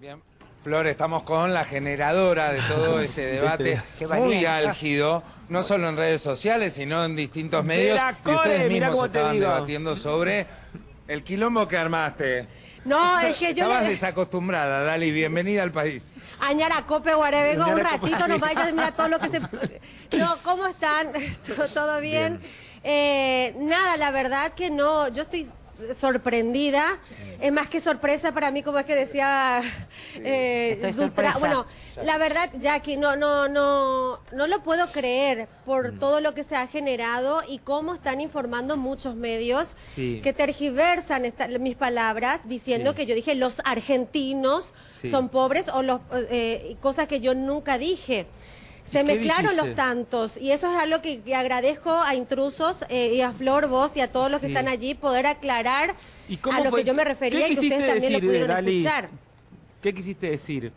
Bien. Flor, estamos con la generadora de todo este debate muy álgido, no solo en redes sociales, sino en distintos medios. y ustedes mismos estaban debatiendo sobre el quilombo que armaste. No, es que yo... Estabas desacostumbrada, Dali, bienvenida al país. Añara Cope Guarevengo, un ratito nos vaya mira todo lo que se... No, ¿cómo están? ¿Todo bien? Eh, nada, la verdad que no, yo estoy sorprendida. Es más que sorpresa para mí, como es que decía eh, Bueno, la verdad, Jackie, no, no, no, no lo puedo creer por mm. todo lo que se ha generado y cómo están informando muchos medios que tergiversan mis palabras diciendo que yo dije los argentinos son pobres o los eh, cosas que yo nunca dije. Se mezclaron los tantos y eso es algo que, agradezco a Intrusos eh, y a Flor Vos y a todos los que están allí poder aclarar a lo que yo me refería y que ustedes también lo pudieron escuchar. ¿Qué quisiste decir?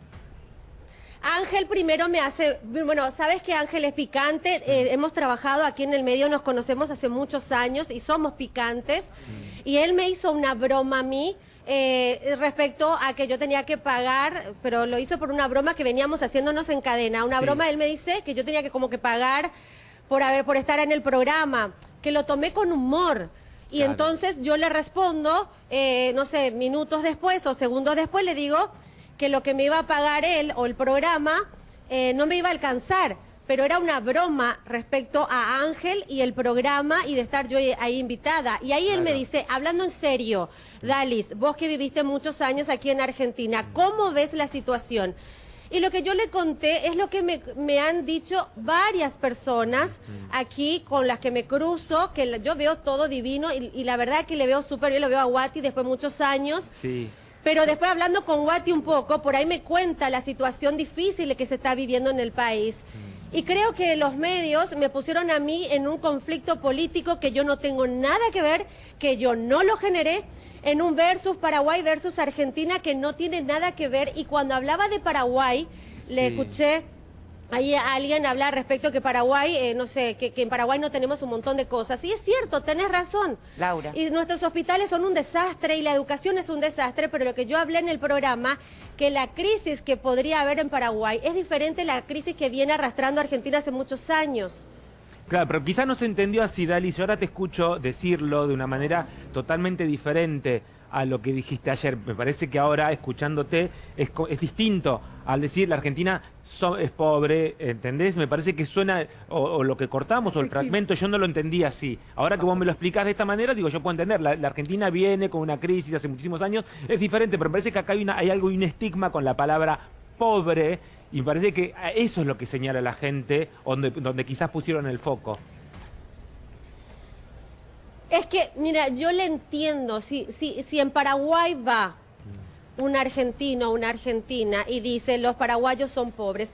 Ángel primero me hace, bueno, sabes que Ángel es picante, eh, hemos trabajado aquí en el medio, nos conocemos hace muchos años y somos picantes, mm. y él me hizo una broma a mí, eh, respecto a que yo tenía que pagar, pero lo hizo por una broma que veníamos haciéndonos en cadena. Una broma, él me dice que yo tenía que como que pagar por, haber, por estar en el programa, que lo tomé con humor. Y entonces yo le respondo, eh, no sé, minutos después o segundos después, le digo que lo que me iba a pagar él o el programa eh, no me iba a alcanzar pero era una broma respecto a Ángel y el programa y de estar yo ahí invitada. Y ahí él me dice, hablando en serio, Dalis, vos que viviste muchos años aquí en Argentina, ¿cómo ves la situación? Y lo que yo le conté es lo que me, han dicho varias personas aquí con las que me cruzo, que yo veo todo divino y, la verdad que le veo súper bien, lo veo a Wati después de muchos años. Sí. Pero después hablando con Wati un poco, por ahí me cuenta la situación difícil que se está viviendo en el país. Y creo que los medios me pusieron a mí en un conflicto político que yo no tengo nada que ver, que yo no lo generé, en un versus Paraguay versus Argentina que no tiene nada que ver. Y cuando hablaba de Paraguay, le escuché Ahí alguien habla respecto que Paraguay, eh, no sé, que, en Paraguay no tenemos un montón de cosas. Y es cierto, tenés razón. Laura. Y nuestros hospitales son un desastre y la educación es un desastre, pero lo que yo hablé en el programa, que la crisis que podría haber en Paraguay es diferente a la crisis que viene arrastrando Argentina hace muchos años. Claro, pero quizás no se entendió así, Dalis. Yo ahora te escucho decirlo de una manera totalmente diferente a lo que dijiste ayer. Me parece que ahora, escuchándote, es, es distinto al decir la Argentina es pobre, ¿entendés? Me parece que suena, o, lo que cortamos, o el fragmento, yo no lo entendí así. Ahora que vos me lo explicás de esta manera, digo, yo puedo entender, la, Argentina viene con una crisis hace muchísimos años, es diferente, pero me parece que acá hay, una, hay algo, un estigma con la palabra pobre, y me parece que eso es lo que señala la gente, donde, donde quizás pusieron el foco. Es que, mira, yo le entiendo, si, si, si en Paraguay va un argentino o una argentina y dice los paraguayos son pobres,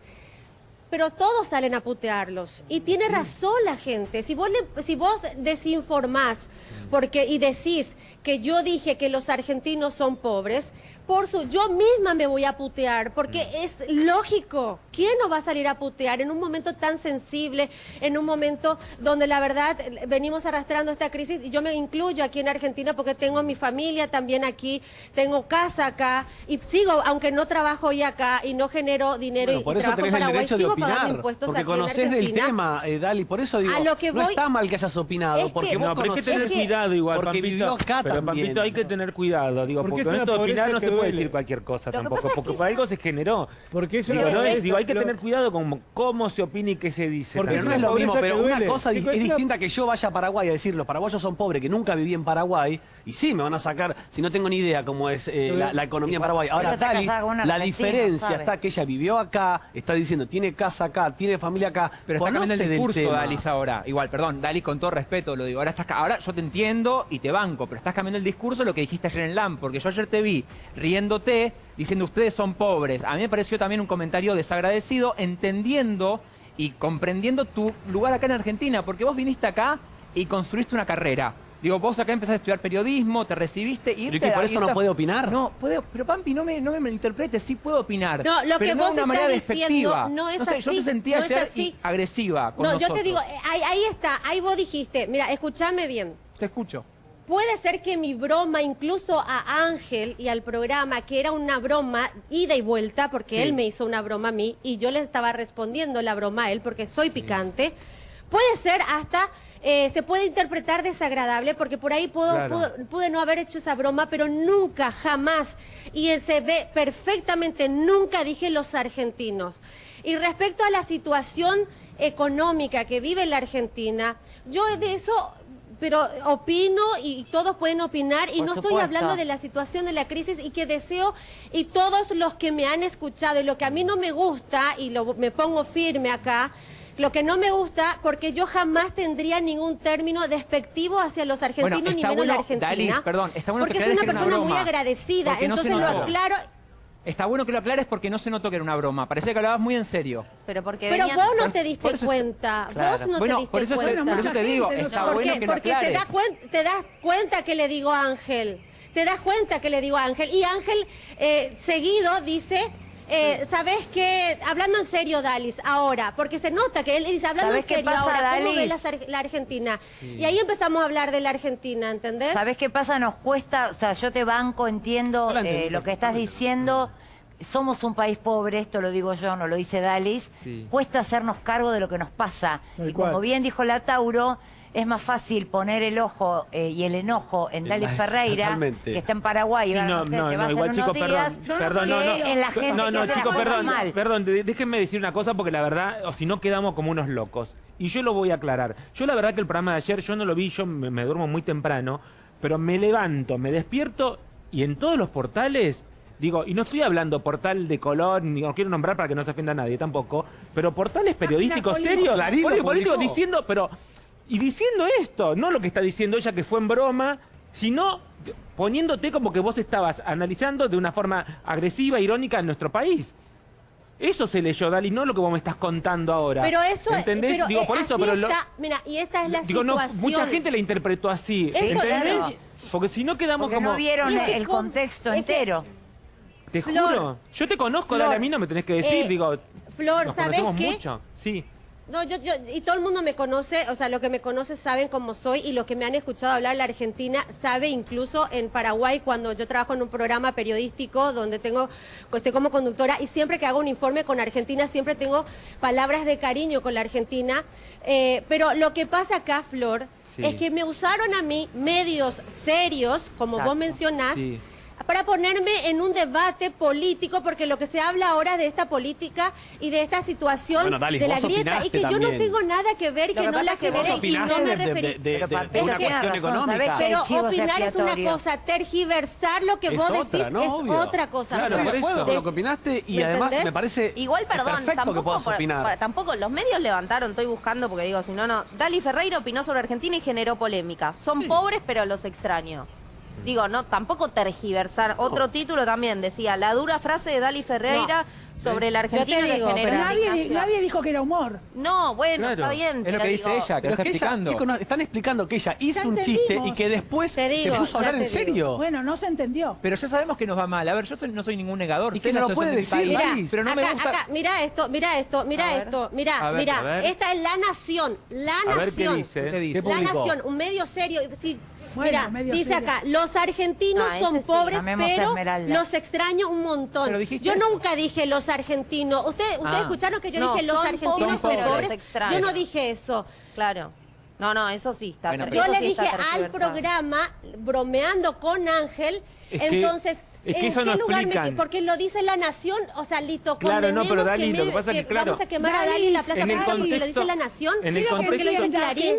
pero todos salen a putearlos. Y tiene razón la gente. Si vos, si vos desinformás porque, y decís que yo dije que los argentinos son pobres, por su, yo misma me voy a putear, porque es lógico. ¿Quién no va a salir a putear en un momento tan sensible, en un momento donde la verdad venimos arrastrando esta crisis? Y yo me incluyo aquí en Argentina porque tengo mi familia también aquí, tengo casa acá, y sigo, aunque no trabajo hoy acá y no genero dinero y, trabajo en Paraguay, sigo pagando impuestos porque aquí conoces del tema, eh, Dali, por eso digo, lo que no está mal que hayas opinado, porque vos no, pero hay que tener cuidado igual, porque Pampito, acá pero Pampito, hay que tener cuidado, digo, porque, porque esto opinar no se puede decir cualquier cosa tampoco, porque por algo se generó. Porque eso digo, no digo, hay que tener cuidado con cómo se opina y qué se dice. Porque no es lo mismo, pero una cosa es distinta que yo vaya a Paraguay a decir, los paraguayos son pobres, que nunca viví en Paraguay, y sí, me van a sacar, si no tengo ni idea cómo es eh, la, economía en Paraguay. Ahora, Tali, la diferencia está que ella vivió acá, está diciendo, tiene casa acá, tiene familia acá. Pero está cambiando el discurso, Dalis, ahora. Igual, perdón, Dalis, con todo respeto lo digo. Ahora, estás, ahora yo te entiendo y te banco, pero estás cambiando el discurso lo que dijiste ayer en LAM, porque yo ayer te vi riéndote diciendo ustedes son pobres. A mí me pareció también un comentario desagradecido, entendiendo y comprendiendo tu lugar acá en Argentina, porque vos viniste acá y construiste una carrera. Digo, vos acá empezaste a estudiar periodismo, te recibiste y... ¿Y por eso no puede opinar? No, puede, pero Pampi, no me, no me malinterpretes, sí puedo opinar. No, lo que vos estás diciendo no es así. Yo te sentí ayer agresiva con No, yo te digo, ahí, ahí está, ahí vos dijiste, mira, escúchame bien. Te escucho puede ser que mi broma, incluso a Ángel y al programa, que era una broma ida y vuelta, porque él me hizo una broma a mí y yo le estaba respondiendo la broma a él porque soy picante, puede ser hasta... Eh, se puede interpretar desagradable porque por ahí pude no haber hecho esa broma, pero nunca, jamás, y se ve perfectamente, nunca dije los argentinos. Y respecto a la situación económica que vive la Argentina, yo de eso pero opino y todos pueden opinar y no estoy hablando de la situación de la crisis y que deseo y todos los que me han escuchado y lo que a mí no me gusta y lo, me pongo firme acá, lo que no me gusta, porque yo jamás tendría ningún término despectivo hacia los argentinos ni menos la Argentina. perdón, está bueno porque soy una persona muy agradecida, entonces lo aclaro Está bueno que lo aclares porque no se notó que era una broma. Parecía que hablabas muy en serio. Pero porque Pero vos no te diste cuenta. Vos no te diste por eso cuenta. por eso te digo, está bueno que lo Porque te das, te das cuenta que le digo a Ángel. Te das cuenta que le digo a Ángel. Y Ángel eh, seguido dice... Eh, ¿Sabes qué? Hablando en serio, Dalis, ahora, porque se nota que él dice, hablando en serio, ahora, ¿cómo ve la, Argentina? Y ahí empezamos a hablar de la Argentina, ¿entendés? ¿Sabes qué pasa? Nos cuesta, o sea, yo te banco, entiendo eh, lo que estás diciendo, somos un país pobre, esto lo digo yo, no lo dice Dalis, cuesta hacernos cargo de lo que nos pasa. y como bien dijo la Tauro, es más fácil poner el ojo eh, y el enojo en Dalis Ferreira, que está en Paraguay, y va, no, no, no, igual, chicos, perdón, perdón, no, no, en la gente no, no, chicos, perdón, perdón, déjenme decir una cosa porque la verdad, o si no quedamos como unos locos. Y yo lo voy a aclarar. Yo la verdad que el programa de ayer, yo no lo vi, yo me duermo muy temprano, pero me levanto, me despierto y en todos los portales Digo, y no estoy hablando portal de color, ni no quiero nombrar para que no se ofenda a nadie tampoco, pero portales periodísticos serios, políticos diciendo, pero, y diciendo esto, no lo que está diciendo ella que fue en broma, sino poniéndote como que vos estabas analizando de una forma agresiva, irónica en nuestro país. Eso se leyó, Dali, no lo que vos me estás contando ahora. Pero eso, ¿entendés? Pero, digo, por eso, pero mira, y esta es la digo, situación. No, mucha gente la interpretó así, ¿entendés? Porque si no quedamos Porque como... no vieron el contexto entero. Te juro. Yo te conozco, Flor, a mí no me tenés que decir, eh, digo. Flor, ¿sabes qué? mucho. Sí. No, yo, yo, y todo el mundo me conoce, o sea, lo que me conoce saben cómo soy y lo que me han escuchado hablar la Argentina sabe incluso en Paraguay cuando yo trabajo en un programa periodístico donde tengo, estoy como conductora y siempre que hago un informe con Argentina siempre tengo palabras de cariño con la Argentina. Eh, pero lo que pasa acá, Flor, es que me usaron a mí medios serios, como vos mencionás, para ponerme en un debate político, porque lo que se habla ahora de esta política y de esta situación de la grieta, y que yo no tengo nada que ver, que, no la generé y no me referí. De, una cuestión económica. Pero opinar es una cosa, tergiversar lo que vos decís es otra cosa. Claro, de acuerdo con lo que opinaste y además me parece Igual, perdón, tampoco, tampoco los medios levantaron, estoy buscando porque digo, si no, no. Dali Ferreira opinó sobre Argentina y generó polémica. Son pobres, pero los extraño. Digo, no, tampoco tergiversar. Otro título también decía, la dura frase de Dali Ferreira sobre la Argentina digo, pero nadie, nadie, dijo que era humor. No, bueno, está bien. Es lo que dice ella, que está explicando. están explicando que ella hizo un chiste y que después se puso a hablar en serio. Bueno, no se entendió. Pero ya sabemos que nos va mal. A ver, yo no soy ningún negador. Y que no lo puede decir, mira, pero no me gusta. Acá, mira esto, mira esto, mira esto, mira, mira. Esta es La Nación, La Nación. ¿qué dice? La Nación, un medio serio. Si, Mira, dice acá, los argentinos son pobres, pero los extraño un montón. Yo nunca dije los argentinos. Ustedes usted ah. escucharon que yo dije los argentinos son pobres. Yo no dije eso. Claro. No, no, eso sí está. yo le dije al programa, bromeando con Ángel, entonces, ¿en qué lugar me, Porque lo dice la Nación, o sea, Lito, claro, no, pero Dali, que, pasa que, claro, vamos a quemar a Dali en la Plaza Pública, y lo dice la Nación, en el porque lo dice Clarín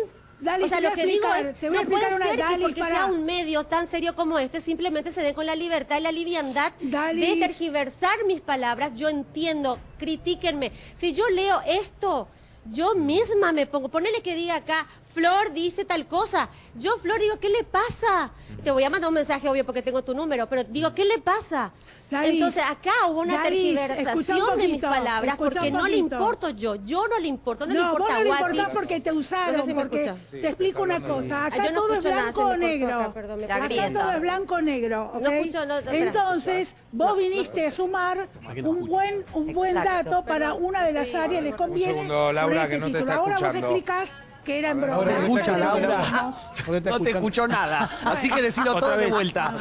o sea, lo que digo es, no puede ser que porque sea un medio tan serio como este, simplemente se dé con la libertad y la liviandad de tergiversar mis palabras. Yo entiendo, critíquenme. Si yo leo esto, yo misma me pongo, ponele que diga acá, Flor dice tal cosa. Yo, Flor, digo, ¿qué le pasa? Te voy a mandar un mensaje, obvio, porque tengo tu número, pero digo, ¿qué le pasa? Entonces acá hubo una tergiversación de mis palabras porque no le importo yo, yo no le importo, no, le importa vos no le importás porque te usaron, porque te explico una cosa, acá todo es blanco o negro, acá todo es blanco o negro, Entonces vos viniste a sumar un buen un buen dato para una de las áreas, les conviene. Un segundo, Laura, que no te está Ahora vos explicás que era en broma. No escucha, Laura. No te escuchó nada. Así que decilo todo de vuelta.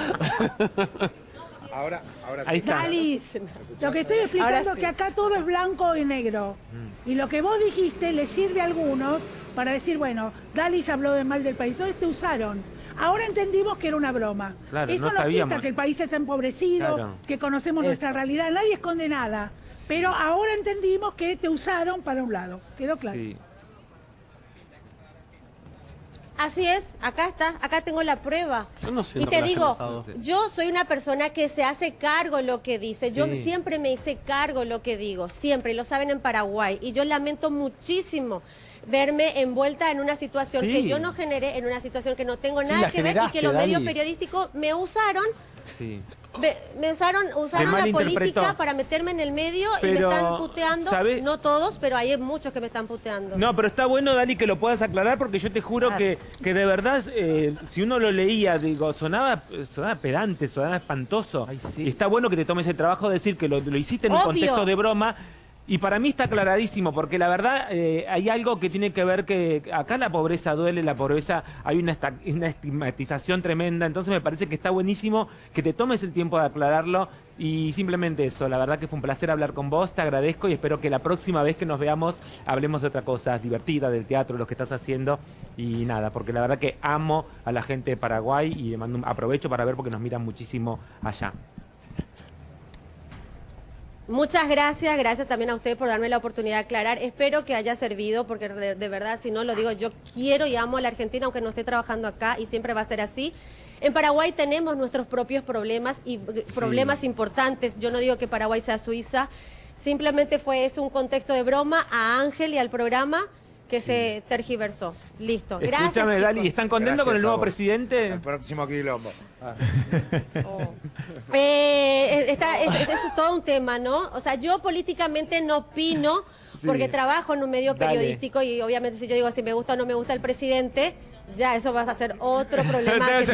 Ahora, ahora sí. Ahí está. Alice, lo que estoy explicando es que acá todo es blanco y negro. Mm. Y lo que vos dijiste le sirve a algunos para decir, bueno, Dalis habló de mal del país. Entonces te usaron. Ahora entendimos que era una broma. Eso no nos quita que el país está empobrecido, que conocemos nuestra realidad. Nadie esconde nada. Pero ahora entendimos que te usaron para un lado. ¿Quedó claro? Sí. Así es, acá está, acá tengo la prueba. y te digo, yo soy una persona que se hace cargo lo que dice. Yo siempre me hice cargo lo que digo, siempre, y lo saben en Paraguay. Y yo lamento muchísimo verme envuelta en una situación que yo no generé, en una situación que no tengo nada que ver y que los medios periodísticos me usaron me, usaron, usaron la política para meterme en el medio y me están puteando. No todos, pero hay muchos que me están puteando. No, pero está bueno, Dali, que lo puedas aclarar porque yo te juro que, que de verdad, eh, si uno lo leía, digo, sonaba, sonaba pedante, sonaba espantoso. Y está bueno que te tomes el trabajo de decir que lo, hiciste en un contexto de broma y para mí está aclaradísimo, porque la verdad eh, hay algo que tiene que ver que acá la pobreza duele, la pobreza hay una, estigmatización tremenda, entonces me parece que está buenísimo que te tomes el tiempo de aclararlo y simplemente eso, la verdad que fue un placer hablar con vos, te agradezco y espero que la próxima vez que nos veamos hablemos de otra cosa divertida, del teatro, lo que estás haciendo y nada, porque la verdad que amo a la gente de Paraguay y aprovecho para ver porque nos miran muchísimo allá. Muchas gracias, gracias también a usted por darme la oportunidad de aclarar. Espero que haya servido, porque de, verdad, si no lo digo, yo quiero y amo a la Argentina, aunque no esté trabajando acá, y siempre va a ser así. En Paraguay tenemos nuestros propios problemas y problemas importantes. Yo no digo que Paraguay sea Suiza, simplemente fue ese un contexto de broma a Ángel y al programa que se tergiversó. Listo. Gracias. Escúchame, Dali, ¿están contentos con el nuevo presidente? El próximo quilombo. Ah. Oh. Eh, es, todo un tema, ¿no? O sea, yo políticamente no opino, porque trabajo en un medio periodístico y obviamente si yo digo si me gusta o no me gusta el presidente, ya eso va a ser otro problema. que